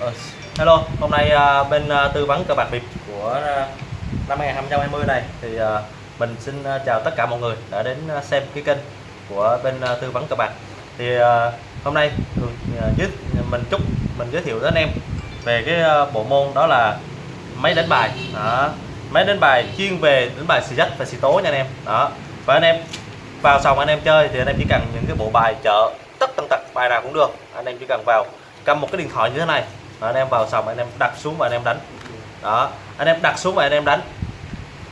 Ờ, hello, hôm nay à, bên à, tư vấn cờ bạc bịp của à, năm 2020 này thì mình xin chào tất cả mọi người đã đến xem cái kênh của bên tư vấn cờ bạc. Thì hôm nay giới mình chúc mình giới thiệu đến anh em về cái bộ môn đó là máy đánh bài. Đó. Máy đánh bài chuyên về đánh bài xì dách và xì tố nha anh em. Đó. Và anh em vào sòng anh em chơi thì anh em chỉ cần những cái bộ bài chợ tất tần tật bài nào cũng được. Anh em chỉ cần vào cầm một cái điện thoại như thế này và anh em vào sòng, anh em đặt xuống và anh em đánh. Đó, anh em đặt xuống và anh em đánh.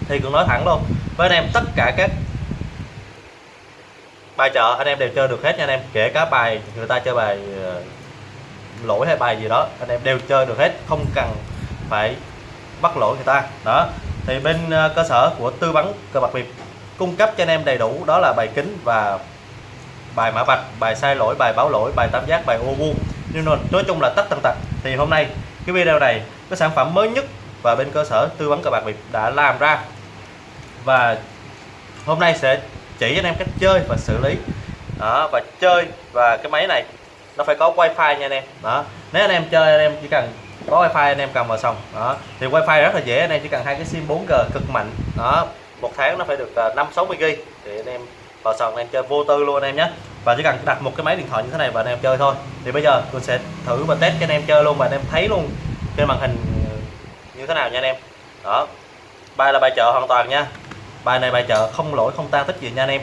Thì cũng nói thẳng luôn, với anh em tất cả các bài chợ anh em đều chơi được hết nha anh em. Kể cả bài người ta chơi bài ờ, lỗi hay bài gì đó, anh em đều chơi được hết, không cần phải bắt lỗi người ta. Đó, thì bên ờ, cơ sở của tư vấn cờ bạc Việt cung cấp cho anh em đầy đủ, đó là bài kính và bài mã vạch, bài sai lỗi, bài báo lỗi, bài tam giác, bài ô vuông nhưng mà nói chung là tất tần tật thì hôm nay cái video này cái sản phẩm mới nhất và bên cơ sở tư vấn cờ bạc Việt đã làm ra. Và hôm nay sẽ chỉ anh em cách chơi và xử lý. Đó và chơi và cái máy này nó phải có wifi nha anh em. Đó nếu anh em chơi anh em chỉ cần có wifi anh em cầm vào xong. Đó thì wifi rất là dễ anh em chỉ cần hai cái sim 4G cực mạnh. Đó một tháng nó phải được à, năm sáu mươi GB thì anh em vào sòng anh em chơi vô tư luôn anh em nhé và chỉ cần đặt một cái máy điện thoại như thế này và anh em chơi thôi. Thì bây giờ tôi sẽ thử và test cho anh em chơi luôn và anh em thấy luôn trên màn hình ờ, như thế nào nha anh em. Đó. Bài là bài chợ hoàn toàn nha. Bài này bài chợ không lỗi không tan tích gì nha anh em.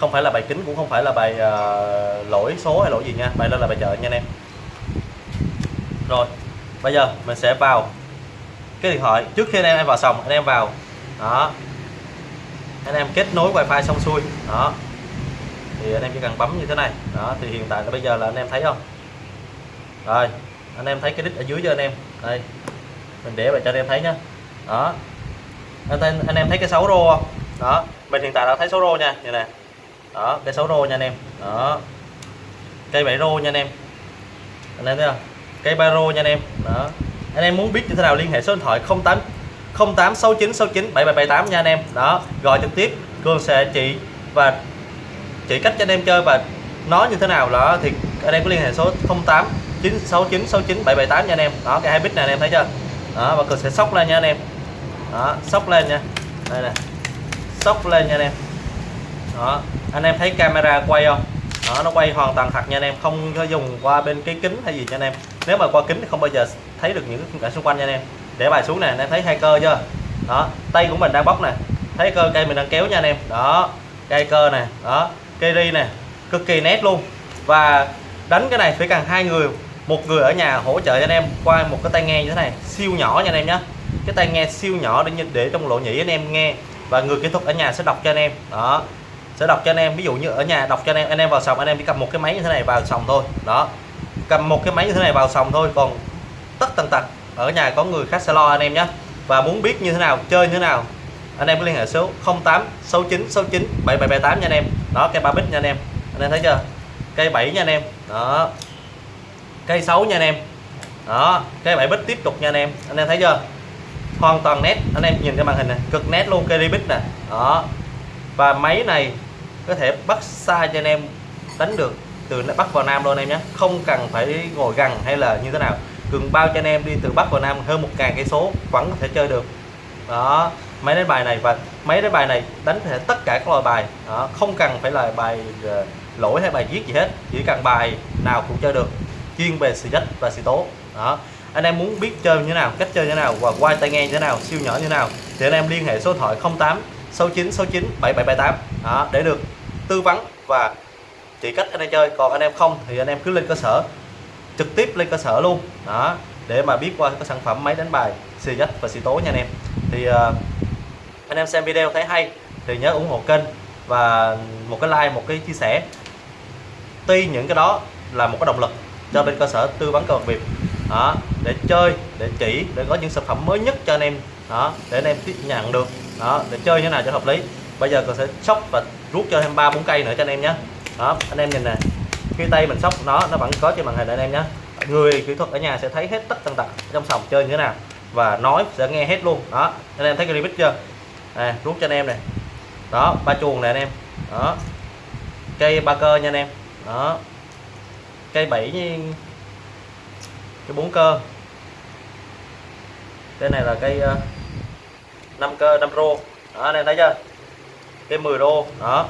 Không phải là bài kính cũng không phải là bài uh, lỗi số hay lỗi gì nha. Bài đó là bài chợ nha anh em. Rồi bây giờ mình sẽ vào cái điện thoại. Trước khi anh em vào sòng anh em vào. Đó. Anh em kết nối wifi xong xuôi. Đó thì anh em chỉ cần bấm như thế này. Đó thì hiện tại là bây giờ là anh em thấy không? Rồi anh em thấy cái đít ở dưới cho anh em. Đây mình để vậy cho anh em thấy nhá. Đó. Anh, em- anh em thấy cái xấu rô không? Đó mình hiện tại đã thấy số rô nha như nè đó cái xấu rô nha anh em. Đó. Cây bảy rô nha anh em. Anh em thấy không? Cây ba rô nha anh em. Đó. Anh em muốn biết như thế nào liên hệ số điện thoại 08 086969 7778 nha anh em. Đó gọi trực tiếp Cường sẽ chỉ và chỉ cách cho anh em chơi và nó như thế nào đó thì anh em có liên hệ số 08 96969 778 nha anh em. Đó, cái hai bit này anh em thấy chưa? Đó, và cực sẽ sóc lên nha anh em. Đó, sóc lên nha. Đây nè. Sóc lên nha anh em. Đó, anh em thấy camera quay không? Đó, nó quay hoàn toàn thật nha anh em, không có dùng qua bên cái kính hay gì nha anh em. Nếu mà qua kính thì không bao giờ thấy được những cái khung cảnh xung quanh nha anh em. Để bài xuống nè, anh em thấy hai cơ chưa? Đó, tay của mình đang bóc nè. Thấy cơ, cây mình đang kéo nha anh em. Đó, cây cơ nè. Đó cây ri này cực kỳ nét luôn. Và đánh cái này phải cần hai người, một người ở nhà hỗ trợ cho anh em qua một cái tai nghe như thế này, siêu nhỏ nha anh em nhé cái tai nghe siêu nhỏ để để trong lỗ nhĩ anh em nghe, và người kỹ thuật ở nhà sẽ đọc cho anh em. Đó, sẽ đọc cho anh em, ví dụ như ở nhà đọc cho anh em anh em vào sòng, anh em chỉ cầm một cái máy như thế này vào sòng thôi. Đó, cầm một cái máy như thế này vào sòng thôi, còn tất tần tật, ở nhà có người khác sẽ lo anh em nhé và muốn biết như thế nào, chơi như thế nào, anh em có liên hệ số 08 69 69 7778 nha anh em đó, cây ba bích nha anh em. Anh em thấy chưa? Cây 7 nha anh em. Đó. Cây 6 nha anh em. Đó, cây 7 bích tiếp tục nha anh em. Anh em thấy chưa? Hoàn toàn nét. Anh em nhìn cái màn hình này, cực nét luôn, cây bích nè. Đó. Và máy này có thể bắt xa cho anh em đánh được từ Bắc vào Nam luôn anh em nhé. Không cần phải ngồi gần hay là như thế nào. Cường bao cho anh em đi từ Bắc vào Nam hơn một ngàn cây số, vẫn có thể chơi được đó máy đánh bài này và máy đánh bài này đánh thể tất cả các loại bài. Đó, không cần phải là bài ờ, lỗi hay bài viết gì hết chỉ cần bài nào cũng chơi được chuyên về xì dách và xì tố. Đó anh em muốn biết chơi như thế nào cách chơi như thế nào và quay tay nghe như thế nào siêu nhỏ như thế nào thì anh em liên hệ số điện thoại 08 69 69 7778 đó để được tư vấn và chỉ cách anh em chơi. Còn anh em không thì anh em cứ lên cơ sở trực tiếp lên cơ sở luôn. Đó để mà biết qua cái sản phẩm máy đánh bài xì dách và xì tố nha anh em. Thì uh, anh em xem video thấy hay thì nhớ ủng hộ kênh và một cái like một cái chia sẻ. Tuy những cái đó là một cái động lực cho bên cơ sở tư vấn cờ bạc Việt đó để chơi để chỉ để có những sản phẩm mới nhất cho anh em đó để anh em tiếp nhận được đó để chơi như thế nào cho hợp lý. Bây giờ tôi sẽ sóc và rút cho thêm ba bốn cây nữa cho anh em nhé. Đó anh em nhìn nè khi tay mình sóc nó nó vẫn có trên màn hình anh em nhé người kỹ thuật ở nhà sẽ thấy hết tất tần tật trong sòng chơi như thế nào và nói sẽ nghe hết luôn. Đó anh em thấy cái limit chưa? À, rút cho anh em này. Đó ba chuồng này anh em. Đó. Cây ba cơ nha anh em. Đó. Cây bảy như cái bốn cơ. Cái này là cây ờ, uh, 5 cơ 5 rô. Đó anh em thấy chưa? Cái 10 rô. Đó.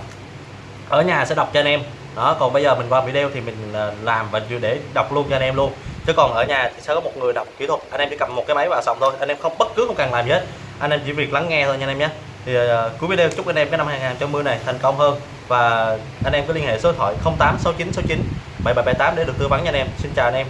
Ở nhà sẽ đọc cho anh em đó còn bây giờ mình qua video thì mình ờ, làm và để đọc luôn cho anh em luôn. Chứ còn ở nhà thì sẽ có một người đọc kỹ thuật. Anh em chỉ cầm một cái máy vào xong thôi. Anh em không bất cứ không cần làm gì hết. Anh em chỉ việc lắng nghe thôi nha anh em nhé. Thì uh, cuối video chúc anh em cái năm 2020 này thành công hơn. Và anh em cứ liên hệ số điện thoại 086969 7778 để được tư vấn nha anh em. Xin chào anh em.